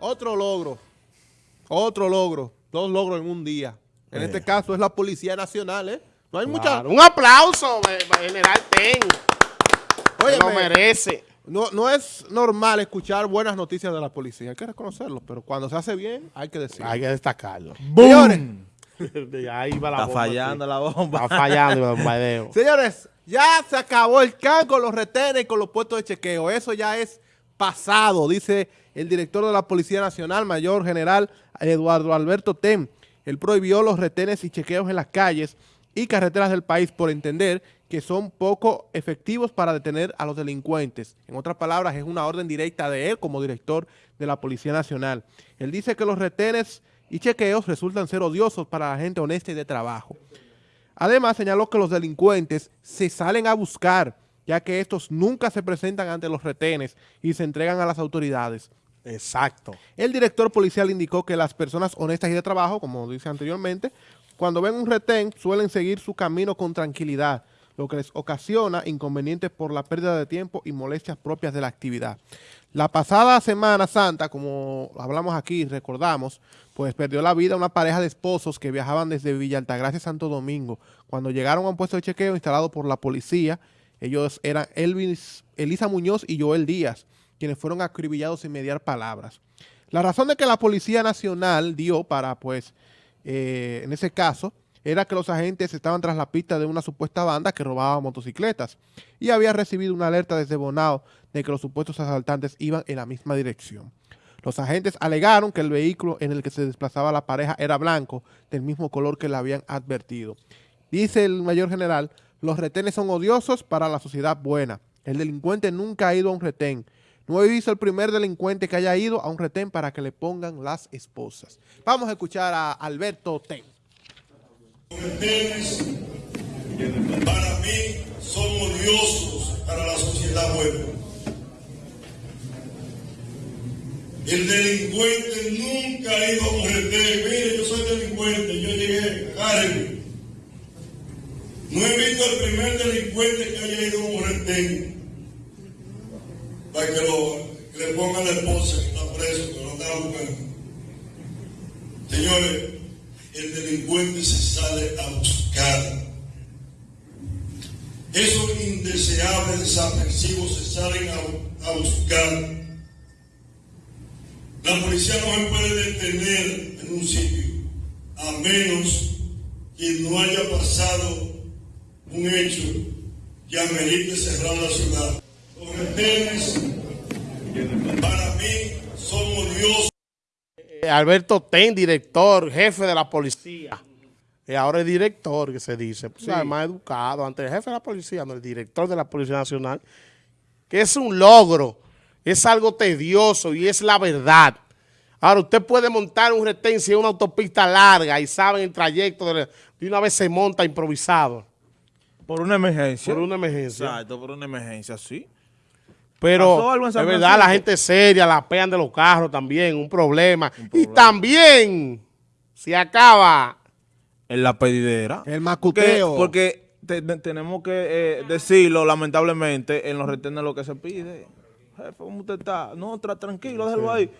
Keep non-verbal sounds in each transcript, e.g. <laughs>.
Otro logro. Otro logro. Dos logros en un día. En este caso es la Policía Nacional, ¿eh? No hay mucha... Un aplauso, General Ten. Oye, lo merece. No, no es normal escuchar buenas noticias de la policía, hay que reconocerlo, pero cuando se hace bien hay que decirlo. Hay que destacarlo. Señores, <laughs> Ahí va la Está fallando la bomba. Está fallando el bombardeo. <laughs> Señores, ya se acabó el can con los retenes y con los puestos de chequeo. Eso ya es pasado, dice el director de la Policía Nacional, Mayor General Eduardo Alberto Tem. Él prohibió los retenes y chequeos en las calles y carreteras del país por entender que son poco efectivos para detener a los delincuentes. En otras palabras, es una orden directa de él como director de la Policía Nacional. Él dice que los retenes y chequeos resultan ser odiosos para la gente honesta y de trabajo. Además, señaló que los delincuentes se salen a buscar, ya que estos nunca se presentan ante los retenes y se entregan a las autoridades. Exacto. El director policial indicó que las personas honestas y de trabajo, como dice anteriormente, cuando ven un retén suelen seguir su camino con tranquilidad, lo que les ocasiona inconvenientes por la pérdida de tiempo y molestias propias de la actividad. La pasada Semana Santa, como hablamos aquí, recordamos, pues perdió la vida una pareja de esposos que viajaban desde Villa Altagracia Santo Domingo. Cuando llegaron a un puesto de chequeo instalado por la policía, ellos eran Elvis, Elisa Muñoz y Joel Díaz, quienes fueron acribillados sin mediar palabras. La razón de que la Policía Nacional dio para, pues, eh, en ese caso, era que los agentes estaban tras la pista de una supuesta banda que robaba motocicletas y había recibido una alerta desde Bonao de que los supuestos asaltantes iban en la misma dirección. Los agentes alegaron que el vehículo en el que se desplazaba la pareja era blanco, del mismo color que le habían advertido. Dice el mayor general, los retenes son odiosos para la sociedad buena. El delincuente nunca ha ido a un retén. No he visto el primer delincuente que haya ido a un retén para que le pongan las esposas. Vamos a escuchar a Alberto Ten. Los retenes para mí son odiosos para la sociedad buena. El delincuente nunca ha ido a un retén. Mire, yo soy delincuente, yo llegué, agárrenme. No he visto al primer delincuente que haya ido a un retén que, lo, que le pongan la esposa que está preso, que lo está buscando. Señores, el delincuente se sale a buscar. Esos indeseables desaprensivos se salen a, a, buscar. La policía no se puede detener en un sitio a menos que no haya pasado un hecho que amerite cerrar la ciudad. Los retenes para mí son odiosos. Alberto Ten, director, jefe de la policía. Y ahora es director, que se dice. Pues, sí. más educado. Antes el jefe de la policía, no, el director de la Policía Nacional. Que es un logro. Es algo tedioso y es la verdad. Ahora, usted puede montar un retén si es una autopista larga y saben el trayecto, de, de una vez se monta improvisado. Por una emergencia. Por una emergencia. Exacto, por una emergencia, sí. Pero es verdad, la gente seria, la pean de los carros también, un problema. un problema. Y también se acaba en la pedidera. El macuteo. Porque, porque te, tenemos que eh, decirlo, lamentablemente, en los retenes lo que se pide. Jefe, ¿cómo usted está? No, tra tranquilo, déjalo sí. ahí.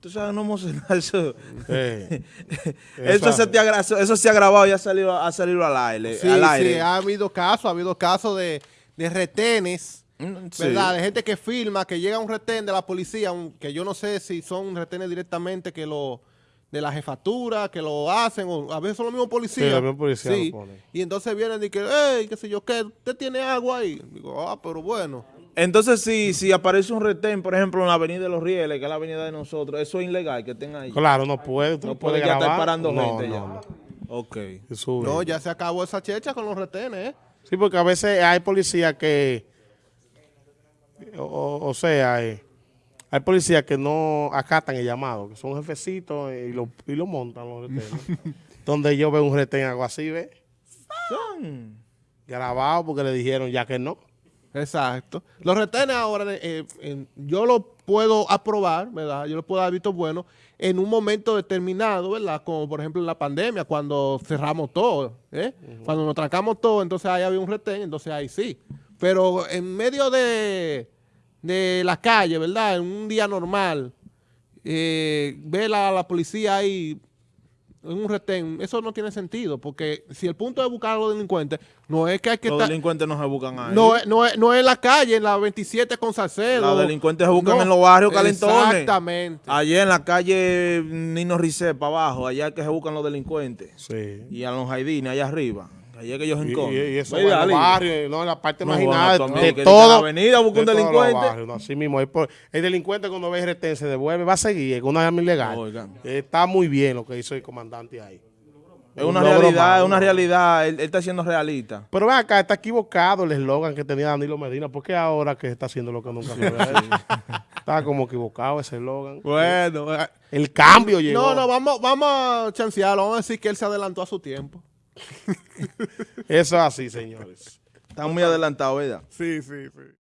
Tú sabes, no emocionar eso. Sí. <laughs> eso, se te ha, eso se ha grabado y ha salido, ha salido al aire. Sí, al aire. sí, ha habido casos, ha habido casos de, de retenes ¿Verdad? Sí. De gente que filma, que llega a un retén de la policía, un, que yo no sé si son retenes directamente que lo de la jefatura, que lo hacen, o a veces son los mismos policías. Sí, los mismos policías sí. Y entonces vienen y que, hey, qué sé yo, ¿qué? ¿Usted tiene agua ahí? Digo, ah, pero bueno. Entonces, si, si aparece un retén, por ejemplo, en la avenida de los Rieles, que es la avenida de nosotros, eso es ilegal que tenga ahí. Claro, no puede. No puede, ya estar parando no, gente no, ya. No. Ok. No, ya se acabó esa checha con los retenes, ¿eh? Sí, porque a veces hay policías que o, o sea, eh, hay policías que no acatan el llamado, que son jefecitos y lo, y lo montan los retenes. <laughs> Donde yo veo un retén algo así, ¿ves? Son grabados porque le dijeron ya que no. Exacto. Los retenes ahora, eh, eh, yo lo puedo aprobar, ¿verdad? Yo lo puedo haber visto bueno en un momento determinado, ¿verdad? Como por ejemplo en la pandemia, cuando cerramos todo, ¿eh? Uh -huh. Cuando nos trancamos todo, entonces ahí había un retén, entonces ahí sí. Pero en medio de, de la calle, ¿verdad? En un día normal, eh, ver a la policía ahí en un retén, eso no tiene sentido, porque si el punto de buscar a los delincuentes no es que hay que Los estar... delincuentes no se buscan ahí. No es, no, es, no es en la calle, en la 27 con Salcedo. Los delincuentes se buscan No, en los barrios calentones. Exactamente. Allá en la calle Nino Ricé, para abajo, allá es que se buscan los delincuentes. Sí. Y a los Jaidines, allá arriba. Allá es que ellos se Y, encontran. y- y eso va en los barrios, no en la parte No, marginal bueno, de, de en todo. la avenida busca un delincuente. barrios, no, así mismo, es por- el delincuente cuando ve retén se devuelve, va a seguir con una arma ilegal. Oigan. Está muy bien lo que hizo el comandante ahí. Es una realidad, es una realidad. Él, él está siendo realista. Pero ven acá, está equivocado el eslogan que tenía Danilo Medina. ¿Por qué ahora que está haciendo lo que nunca fue? <laughs> está como equivocado ese eslogan. Bueno, eh, El cambio llegó. no, no, vamos, vamos a chancearlo, vamos a decir que él se adelantó a su tiempo. Eso es así, señores. Están muy adelantados, ¿verdad? Sí, sí, sí.